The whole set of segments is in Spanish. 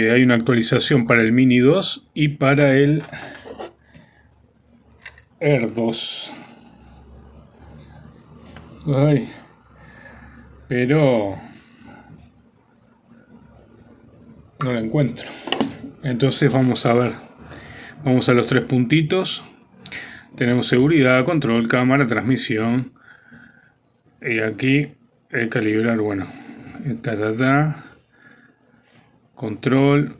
Eh, hay una actualización para el Mini 2 y para el Air 2. pero no la encuentro. Entonces vamos a ver. Vamos a los tres puntitos. Tenemos seguridad, control, cámara, transmisión. Y aquí el calibrar, bueno, ta, ta, ta. Control,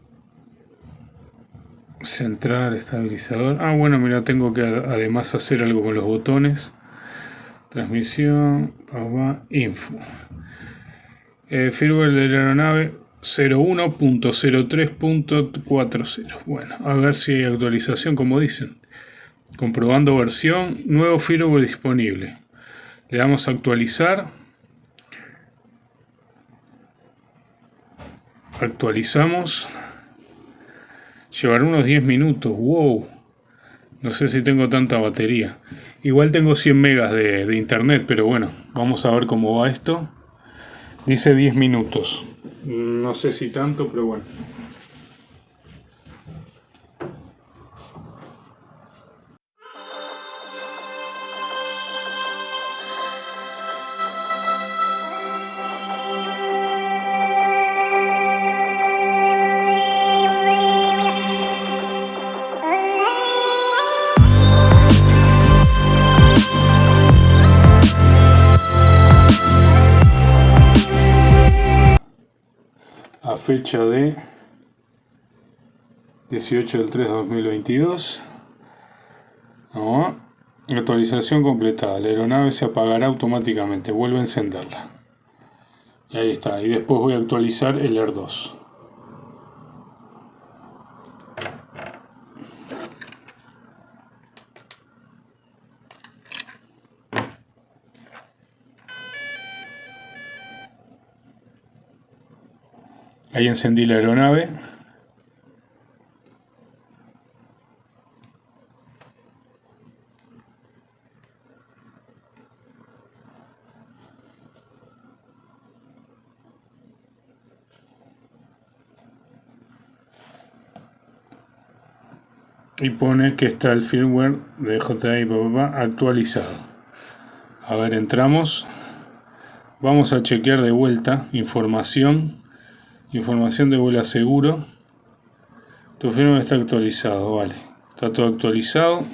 central, estabilizador. Ah, bueno, mira, tengo que además hacer algo con los botones. Transmisión, info. Eh, firmware de la aeronave 01.03.40. Bueno, a ver si hay actualización, como dicen. Comprobando versión, nuevo firmware disponible. Le damos a actualizar. Actualizamos. Llevará unos 10 minutos. Wow. No sé si tengo tanta batería. Igual tengo 100 megas de, de internet, pero bueno, vamos a ver cómo va esto. Dice 10 minutos. No sé si tanto, pero bueno. Fecha de 18 del 3 de 2022 actualización completada. La aeronave se apagará automáticamente. Vuelve a encenderla. Y ahí está. Y después voy a actualizar el Air 2 Ahí encendí la aeronave. y pone que está el firmware de JI actualizado. A ver, entramos. Vamos a chequear de vuelta información Información de vuelo seguro. Tu firma está actualizado, vale. Está todo actualizado.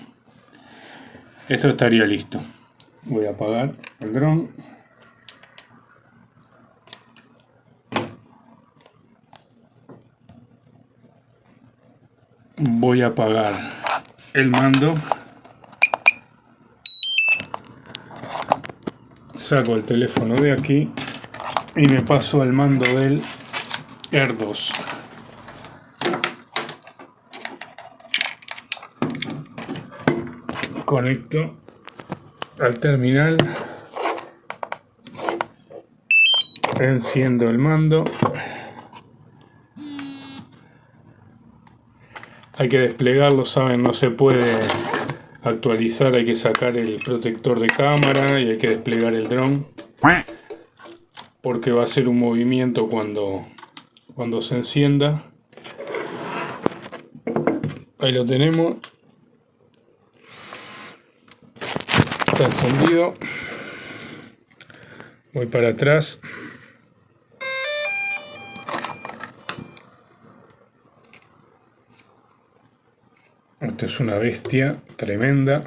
Esto estaría listo. Voy a apagar el dron. Voy a apagar el mando. Saco el teléfono de aquí y me paso al mando del Air 2 conecto al terminal. Enciendo el mando. Hay que desplegarlo, saben, no se puede actualizar, hay que sacar el protector de cámara y hay que desplegar el dron. Porque va a ser un movimiento cuando cuando se encienda. Ahí lo tenemos. Está encendido. Voy para atrás. Esto es una bestia tremenda.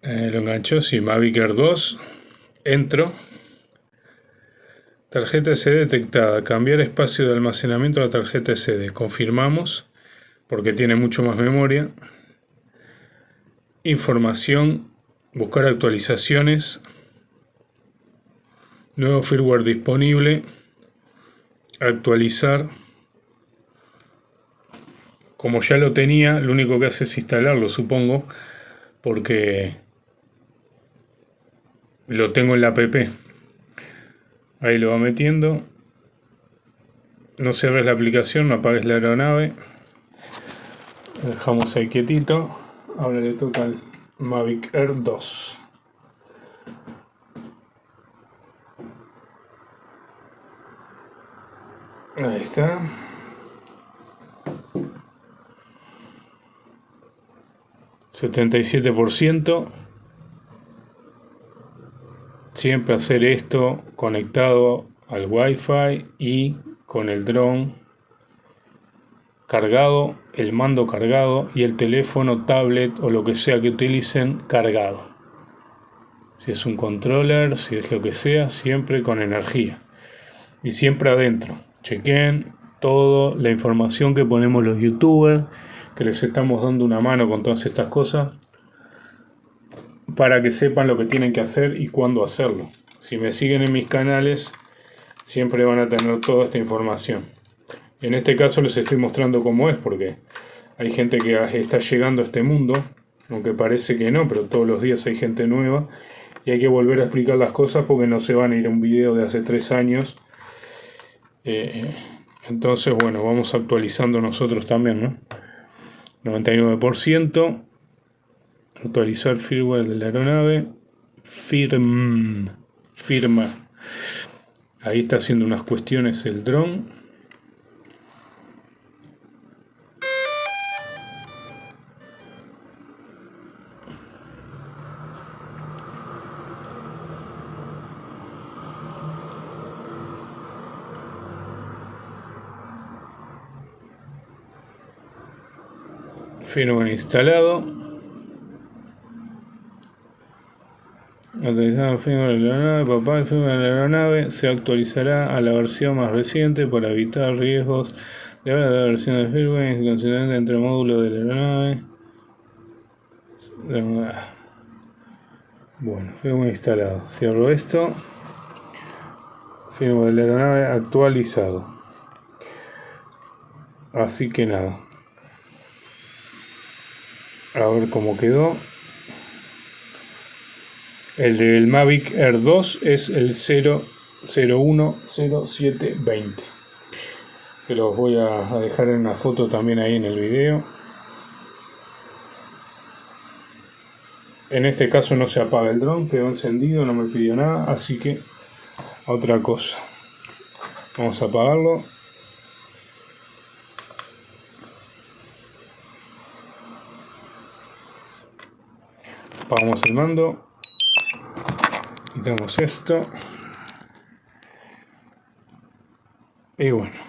Eh, lo enganchó, sí, Mavic Air 2 entro Tarjeta SD detectada. Cambiar espacio de almacenamiento a la tarjeta SD. Confirmamos porque tiene mucho más memoria. Información. Buscar actualizaciones. Nuevo firmware disponible. Actualizar. Como ya lo tenía, lo único que hace es instalarlo, supongo, porque lo tengo en la app. Ahí lo va metiendo. No cierres la aplicación, no apagues la aeronave. Lo dejamos ahí quietito. Ahora le toca al Mavic Air 2. Ahí está. ¿77%? Siempre hacer esto conectado al Wi-Fi y con el dron cargado, el mando cargado y el teléfono, tablet o lo que sea que utilicen cargado. Si es un controller, si es lo que sea, siempre con energía. Y siempre adentro. Chequen toda la información que ponemos los youtubers, que les estamos dando una mano con todas estas cosas, para que sepan lo que tienen que hacer y cuándo hacerlo. Si me siguen en mis canales, siempre van a tener toda esta información. En este caso les estoy mostrando cómo es, porque hay gente que está llegando a este mundo, aunque parece que no, pero todos los días hay gente nueva, y hay que volver a explicar las cosas porque no se van a ir a un video de hace tres años. Eh, entonces, bueno, vamos actualizando nosotros también, ¿no? 99%. Actualizar firmware de la aeronave. Firm, firma. Ahí está haciendo unas cuestiones el dron. firmware instalado Actualizado el firmware de la aeronave, papá, el firmware de la aeronave se actualizará a la versión más reciente para evitar riesgos de la versión de firmware consistente entre módulos de la aeronave. Bueno, firmware instalado. Cierro esto. Firmware de la aeronave actualizado. Así que nada. A ver cómo quedó. El del Mavic Air 2 es el 0010720. Se los voy a dejar en una foto también ahí en el video. En este caso no se apaga el dron, quedó encendido, no me pidió nada, así que otra cosa. Vamos a apagarlo. Apagamos el mando quitamos esto. Y bueno